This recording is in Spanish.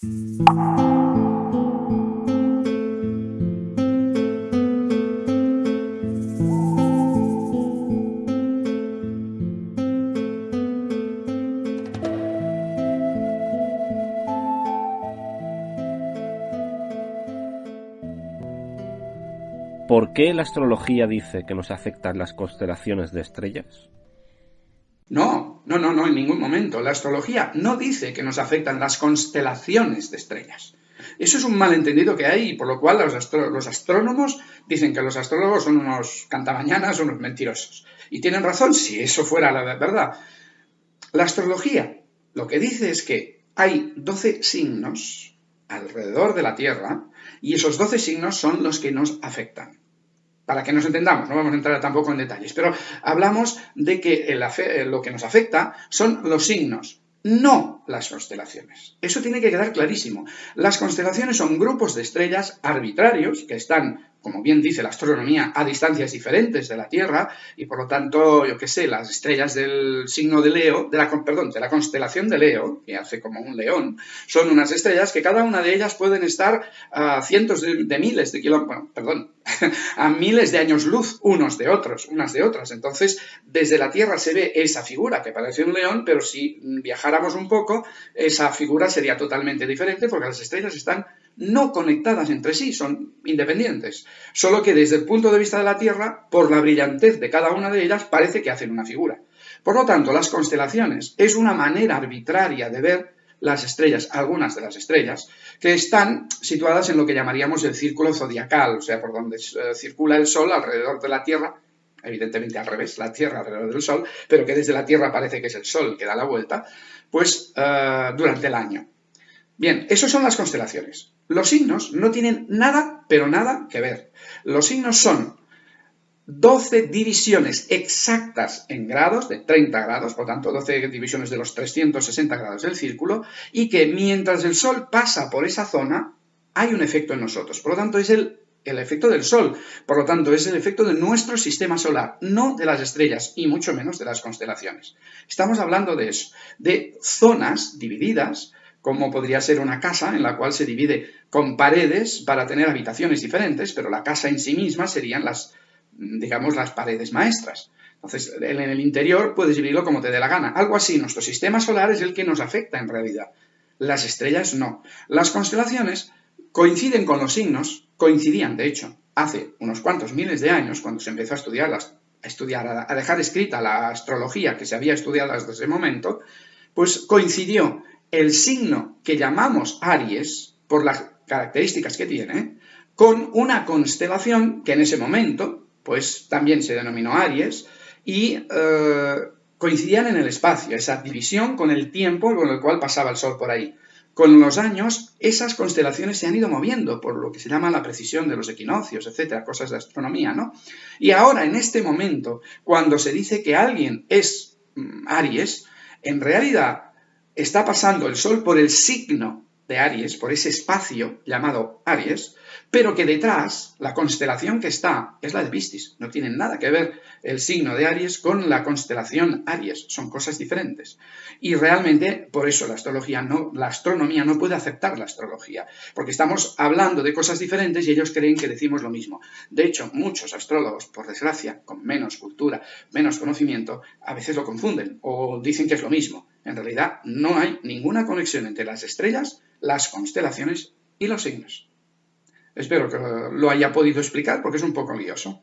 ¿Por qué la astrología dice que nos afectan las constelaciones de estrellas? No, no, no, no, en ningún momento. La astrología no dice que nos afectan las constelaciones de estrellas. Eso es un malentendido que hay, por lo cual los, astrónomos dicen que los astrólogos son unos cantamañanas, unos mentirosos. Y tienen razón si eso fuera la verdad. La astrología lo que dice es que hay 12 signos alrededor de la Tierra y esos 12 signos son los que nos afectan para que nos entendamos, no vamos a entrar tampoco en detalles, pero hablamos de que lo que nos afecta son los signos, no las constelaciones. Eso tiene que quedar clarísimo. Las constelaciones son grupos de estrellas arbitrarios que están como bien dice la astronomía, a distancias diferentes de la Tierra y por lo tanto, yo qué sé, las estrellas del signo de Leo, de la, perdón, de la constelación de Leo, que hace como un león, son unas estrellas que cada una de ellas pueden estar a cientos de, miles de kilómetros, bueno, perdón, a miles de años luz unos de otros, unas de otras. Entonces, desde la Tierra se ve esa figura que parece un león, pero si viajáramos un poco, esa figura sería totalmente diferente porque las estrellas están no conectadas entre sí, son independientes. Solo que desde el punto de vista de la Tierra, por la brillantez de cada una de ellas, parece que hacen una figura. Por lo tanto, las constelaciones es una manera arbitraria de ver las estrellas, algunas de las estrellas, que están situadas en lo que llamaríamos el círculo zodiacal, o sea, por donde eh, circula el Sol alrededor de la Tierra, evidentemente al revés, la Tierra alrededor del Sol, pero que desde la Tierra parece que es el Sol que da la vuelta, pues eh, durante el año. Bien, eso son las constelaciones. Los signos no tienen nada, pero nada que ver. Los signos son 12 divisiones exactas en grados, de 30 grados, por tanto 12 divisiones de los 360 grados del círculo, y que mientras el Sol pasa por esa zona, hay un efecto en nosotros. Por lo tanto, es el, el efecto del Sol. Por lo tanto, es el efecto de nuestro sistema solar, no de las estrellas y mucho menos de las constelaciones. Estamos hablando de eso, de zonas divididas como podría ser una casa en la cual se divide con paredes para tener habitaciones diferentes, pero la casa en sí misma serían las, digamos, las paredes maestras. Entonces, en el interior puedes dividirlo como te dé la gana. Algo así, nuestro sistema solar es el que nos afecta en realidad. Las estrellas no. Las constelaciones coinciden con los signos, coincidían, de hecho, hace unos cuantos miles de años, cuando se empezó a estudiar, a, estudiar, a dejar escrita la astrología que se había estudiado desde ese momento, pues coincidió el signo que llamamos Aries, por las características que tiene, con una constelación que en ese momento, pues también se denominó Aries, y eh, coincidían en el espacio, esa división con el tiempo con el cual pasaba el Sol por ahí. Con los años, esas constelaciones se han ido moviendo por lo que se llama la precisión de los equinoccios, etcétera, cosas de astronomía, ¿no? Y ahora, en este momento, cuando se dice que alguien es mm, Aries, en realidad está pasando el Sol por el signo de Aries, por ese espacio llamado Aries, pero que detrás, la constelación que está es la de Piscis. No tiene nada que ver el signo de Aries con la constelación Aries, son cosas diferentes. Y realmente, por eso la astrología no, la astronomía no puede aceptar la astrología, porque estamos hablando de cosas diferentes y ellos creen que decimos lo mismo. De hecho, muchos astrólogos, por desgracia, con menos cultura, menos conocimiento, a veces lo confunden o dicen que es lo mismo. En realidad, no hay ninguna conexión entre las estrellas, las constelaciones y los signos. Espero que lo haya podido explicar porque es un poco lioso.